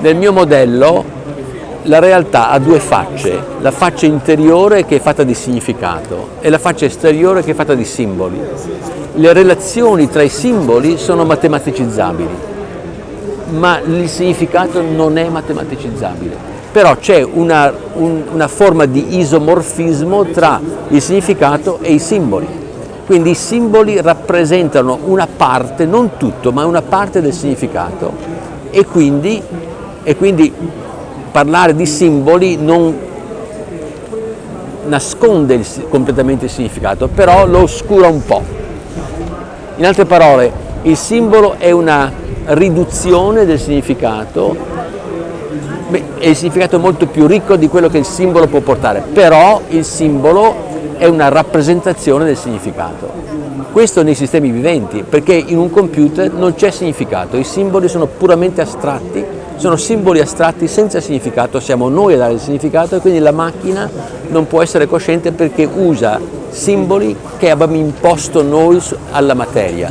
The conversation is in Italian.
Nel mio modello la realtà ha due facce, la faccia interiore che è fatta di significato e la faccia esteriore che è fatta di simboli. Le relazioni tra i simboli sono matematicizzabili, ma il significato non è matematicizzabile. Però c'è una, un, una forma di isomorfismo tra il significato e i simboli. Quindi i simboli rappresentano una parte, non tutto, ma una parte del significato e quindi, e quindi parlare di simboli non nasconde il, completamente il significato, però lo oscura un po'. In altre parole, il simbolo è una riduzione del significato Beh, il significato molto più ricco di quello che il simbolo può portare, però il simbolo è una rappresentazione del significato. Questo nei sistemi viventi, perché in un computer non c'è significato, i simboli sono puramente astratti, sono simboli astratti senza significato, siamo noi a dare il significato e quindi la macchina non può essere cosciente perché usa simboli che abbiamo imposto noi alla materia.